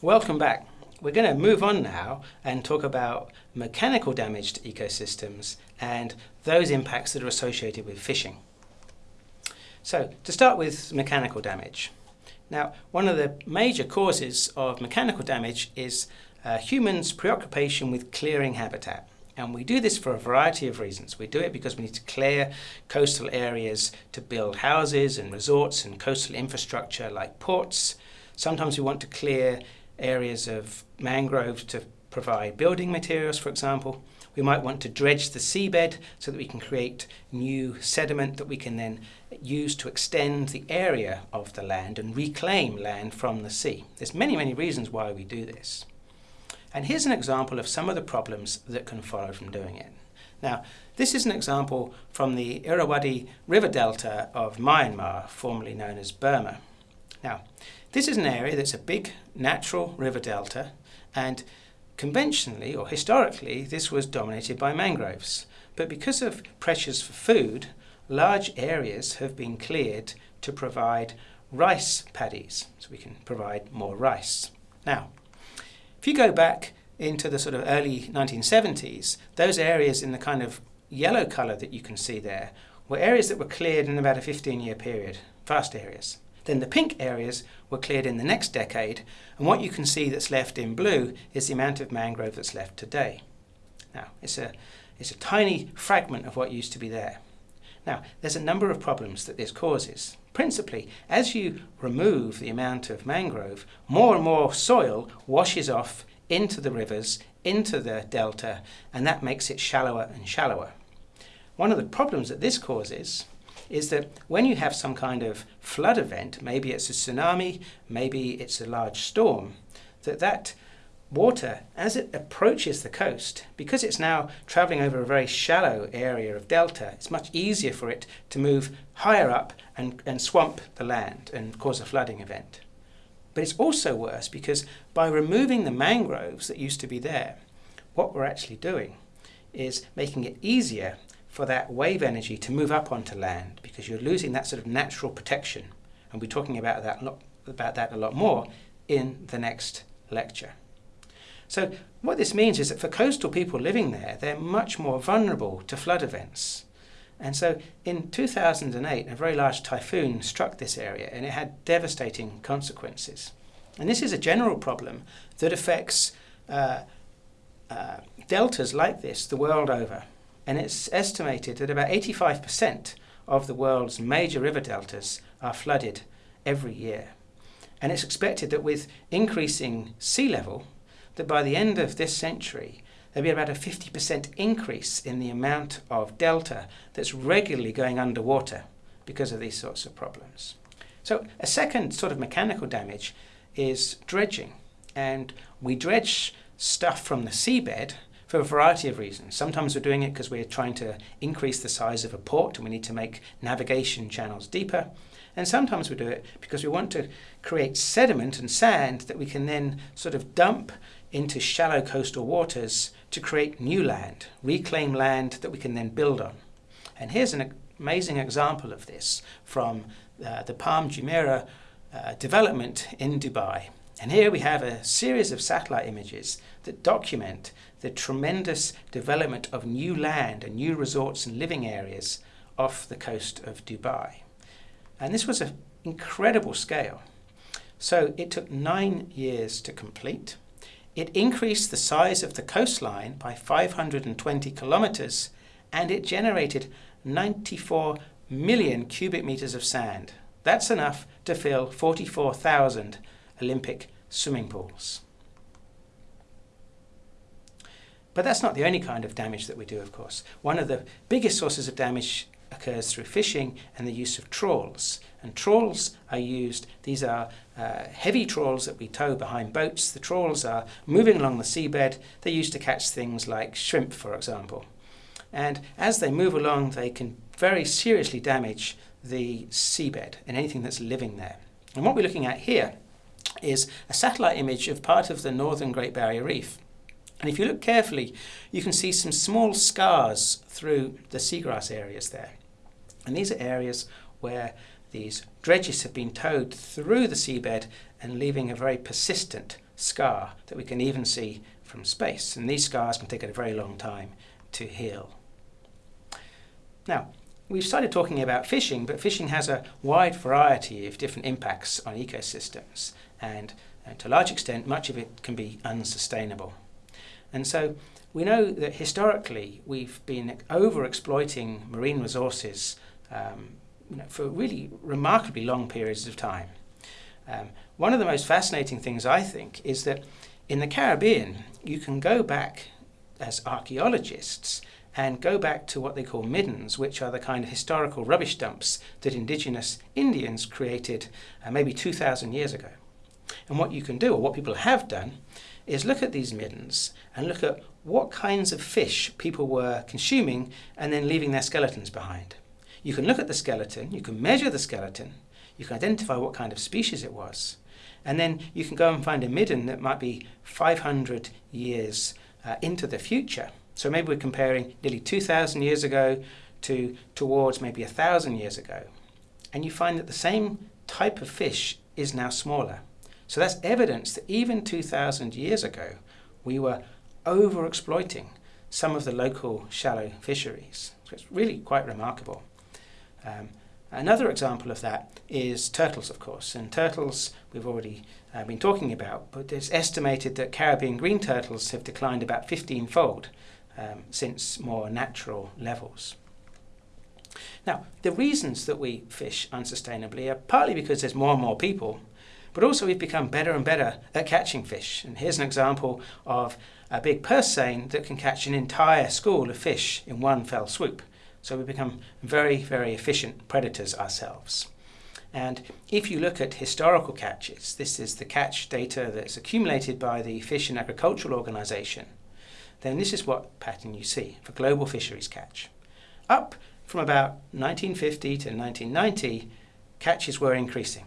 Welcome back. We're going to move on now and talk about mechanical damage to ecosystems and those impacts that are associated with fishing. So, to start with mechanical damage. Now, one of the major causes of mechanical damage is uh, humans' preoccupation with clearing habitat. And we do this for a variety of reasons. We do it because we need to clear coastal areas to build houses and resorts and coastal infrastructure like ports. Sometimes we want to clear areas of mangroves to provide building materials, for example. We might want to dredge the seabed so that we can create new sediment that we can then use to extend the area of the land and reclaim land from the sea. There's many, many reasons why we do this. And here's an example of some of the problems that can follow from doing it. Now, this is an example from the Irrawaddy River Delta of Myanmar, formerly known as Burma. Now, this is an area that's a big natural river delta, and conventionally or historically, this was dominated by mangroves. But because of pressures for food, large areas have been cleared to provide rice paddies, so we can provide more rice. Now, if you go back into the sort of early 1970s, those areas in the kind of yellow colour that you can see there were areas that were cleared in about a 15 year period, vast areas. Then the pink areas were cleared in the next decade, and what you can see that's left in blue is the amount of mangrove that's left today. Now, it's a, it's a tiny fragment of what used to be there. Now, there's a number of problems that this causes. Principally, as you remove the amount of mangrove, more and more soil washes off into the rivers, into the delta, and that makes it shallower and shallower. One of the problems that this causes is that when you have some kind of flood event, maybe it's a tsunami, maybe it's a large storm, that that water, as it approaches the coast, because it's now traveling over a very shallow area of delta, it's much easier for it to move higher up and, and swamp the land and cause a flooding event. But it's also worse because by removing the mangroves that used to be there, what we're actually doing is making it easier for that wave energy to move up onto land because you're losing that sort of natural protection. And we're talking about that, about that a lot more in the next lecture. So what this means is that for coastal people living there, they're much more vulnerable to flood events. And so in 2008, a very large typhoon struck this area and it had devastating consequences. And this is a general problem that affects uh, uh, deltas like this the world over and it's estimated that about 85% of the world's major river deltas are flooded every year. And it's expected that with increasing sea level, that by the end of this century, there'll be about a 50% increase in the amount of delta that's regularly going underwater because of these sorts of problems. So a second sort of mechanical damage is dredging. And we dredge stuff from the seabed for a variety of reasons. Sometimes we're doing it because we're trying to increase the size of a port and we need to make navigation channels deeper. And sometimes we do it because we want to create sediment and sand that we can then sort of dump into shallow coastal waters to create new land, reclaim land that we can then build on. And here's an amazing example of this from uh, the Palm Jumeirah uh, development in Dubai. And here we have a series of satellite images that document the tremendous development of new land and new resorts and living areas off the coast of Dubai. And this was an incredible scale. So it took nine years to complete. It increased the size of the coastline by 520 kilometers and it generated 94 million cubic meters of sand. That's enough to fill 44,000 Olympic swimming pools. But that's not the only kind of damage that we do, of course. One of the biggest sources of damage occurs through fishing and the use of trawls. And trawls are used, these are uh, heavy trawls that we tow behind boats. The trawls are moving along the seabed. They're used to catch things like shrimp, for example. And as they move along, they can very seriously damage the seabed and anything that's living there. And what we're looking at here is a satellite image of part of the northern Great Barrier Reef. And if you look carefully, you can see some small scars through the seagrass areas there. And these are areas where these dredges have been towed through the seabed and leaving a very persistent scar that we can even see from space. And these scars can take a very long time to heal. Now, we've started talking about fishing, but fishing has a wide variety of different impacts on ecosystems. And uh, to a large extent, much of it can be unsustainable. And so we know that historically we've been over exploiting marine resources um, you know, for really remarkably long periods of time. Um, one of the most fascinating things I think is that in the Caribbean you can go back as archaeologists and go back to what they call middens, which are the kind of historical rubbish dumps that indigenous Indians created uh, maybe 2,000 years ago. And what you can do, or what people have done, is look at these middens and look at what kinds of fish people were consuming and then leaving their skeletons behind. You can look at the skeleton, you can measure the skeleton, you can identify what kind of species it was, and then you can go and find a midden that might be 500 years uh, into the future. So maybe we're comparing nearly 2,000 years ago to towards maybe 1,000 years ago. And you find that the same type of fish is now smaller. So that's evidence that even 2,000 years ago, we were over exploiting some of the local shallow fisheries. So it's really quite remarkable. Um, another example of that is turtles, of course. And turtles we've already uh, been talking about, but it's estimated that Caribbean green turtles have declined about 15 fold um, since more natural levels. Now, the reasons that we fish unsustainably are partly because there's more and more people but also we've become better and better at catching fish. And here's an example of a big purse seine that can catch an entire school of fish in one fell swoop. So we've become very, very efficient predators ourselves. And if you look at historical catches, this is the catch data that's accumulated by the Fish and Agricultural Organization, then this is what pattern you see for global fisheries catch. Up from about 1950 to 1990, catches were increasing.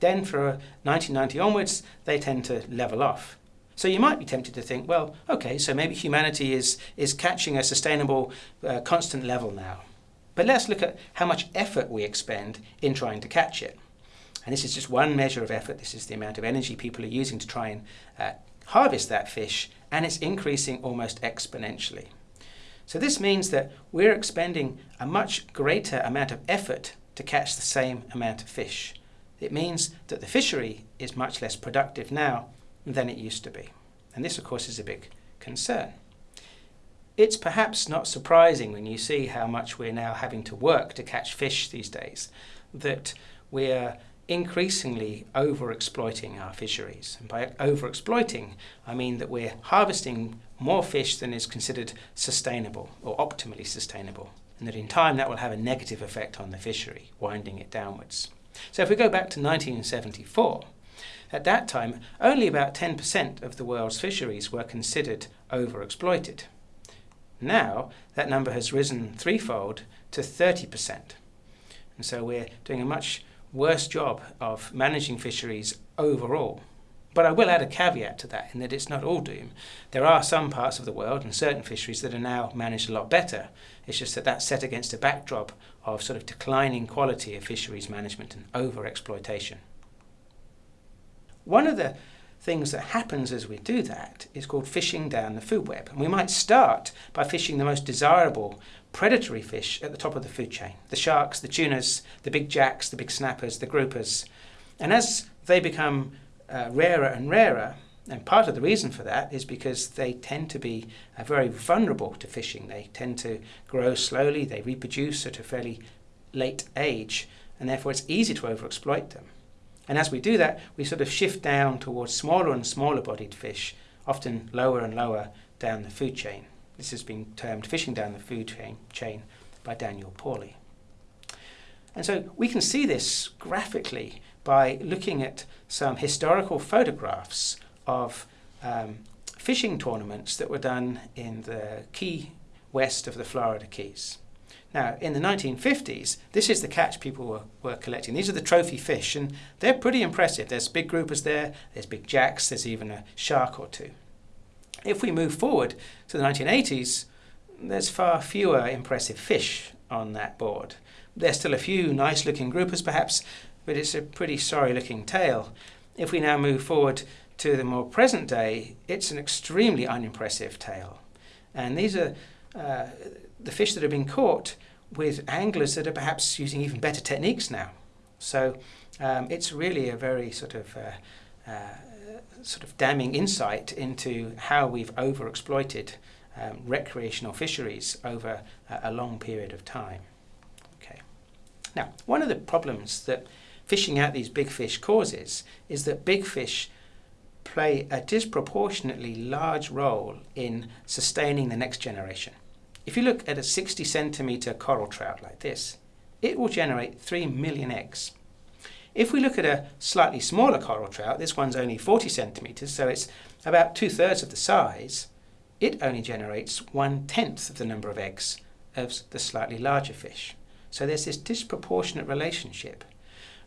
Then for 1990 onwards, they tend to level off. So you might be tempted to think, well, okay, so maybe humanity is, is catching a sustainable, uh, constant level now. But let's look at how much effort we expend in trying to catch it. And this is just one measure of effort. This is the amount of energy people are using to try and uh, harvest that fish, and it's increasing almost exponentially. So this means that we're expending a much greater amount of effort to catch the same amount of fish. It means that the fishery is much less productive now than it used to be. And this, of course, is a big concern. It's perhaps not surprising when you see how much we're now having to work to catch fish these days, that we're increasingly over-exploiting our fisheries. And by over-exploiting, I mean that we're harvesting more fish than is considered sustainable or optimally sustainable, and that in time that will have a negative effect on the fishery, winding it downwards. So if we go back to 1974, at that time, only about 10% of the world's fisheries were considered overexploited. Now, that number has risen threefold to 30%. And so we're doing a much worse job of managing fisheries overall. But I will add a caveat to that in that it's not all doom. There are some parts of the world and certain fisheries that are now managed a lot better. It's just that that's set against a backdrop of sort of declining quality of fisheries management and over-exploitation. One of the things that happens as we do that is called fishing down the food web. And we might start by fishing the most desirable predatory fish at the top of the food chain. The sharks, the tunas, the big jacks, the big snappers, the groupers. And as they become uh, rarer and rarer, and part of the reason for that is because they tend to be uh, very vulnerable to fishing. They tend to grow slowly, they reproduce at a fairly late age, and therefore it's easy to overexploit them. And as we do that, we sort of shift down towards smaller and smaller bodied fish, often lower and lower down the food chain. This has been termed fishing down the food chain, chain by Daniel Pauly. And so we can see this graphically by looking at some historical photographs of um, fishing tournaments that were done in the key west of the Florida Keys. Now, in the 1950s, this is the catch people were, were collecting. These are the trophy fish, and they're pretty impressive. There's big groupers there, there's big jacks, there's even a shark or two. If we move forward to the 1980s, there's far fewer impressive fish on that board. There's still a few nice looking groupers perhaps, but it's a pretty sorry looking tale. If we now move forward to the more present day, it's an extremely unimpressive tale. And these are uh, the fish that have been caught with anglers that are perhaps using even better techniques now. So um, it's really a very sort of uh, uh, sort of damning insight into how we've overexploited um, recreational fisheries over a, a long period of time. Okay. Now, one of the problems that fishing out these big fish causes is that big fish play a disproportionately large role in sustaining the next generation. If you look at a 60 centimetre coral trout like this, it will generate 3 million eggs. If we look at a slightly smaller coral trout, this one's only 40 centimetres, so it's about two thirds of the size, it only generates one tenth of the number of eggs of the slightly larger fish. So there's this disproportionate relationship.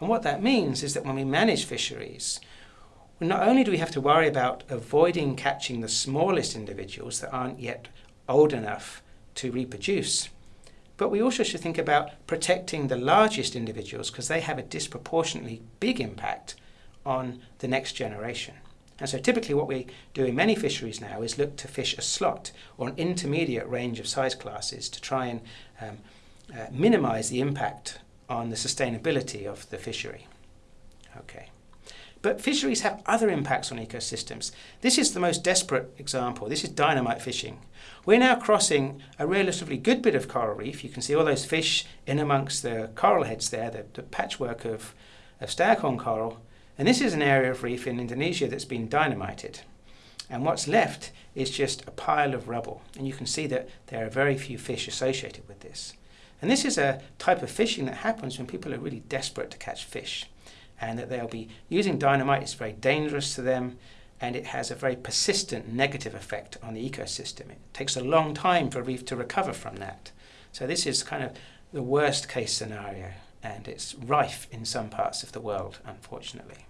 And what that means is that when we manage fisheries, not only do we have to worry about avoiding catching the smallest individuals that aren't yet old enough to reproduce, but we also should think about protecting the largest individuals because they have a disproportionately big impact on the next generation. And so typically what we do in many fisheries now is look to fish a slot or an intermediate range of size classes to try and um, uh, minimize the impact on the sustainability of the fishery. Okay. But fisheries have other impacts on ecosystems. This is the most desperate example. This is dynamite fishing. We're now crossing a relatively good bit of coral reef. You can see all those fish in amongst the coral heads there, the, the patchwork of, of staghorn coral. And this is an area of reef in Indonesia that's been dynamited. And what's left is just a pile of rubble. And you can see that there are very few fish associated with this. And this is a type of fishing that happens when people are really desperate to catch fish and that they'll be using dynamite. It's very dangerous to them and it has a very persistent negative effect on the ecosystem. It takes a long time for a reef to recover from that. So this is kind of the worst case scenario and it's rife in some parts of the world, unfortunately.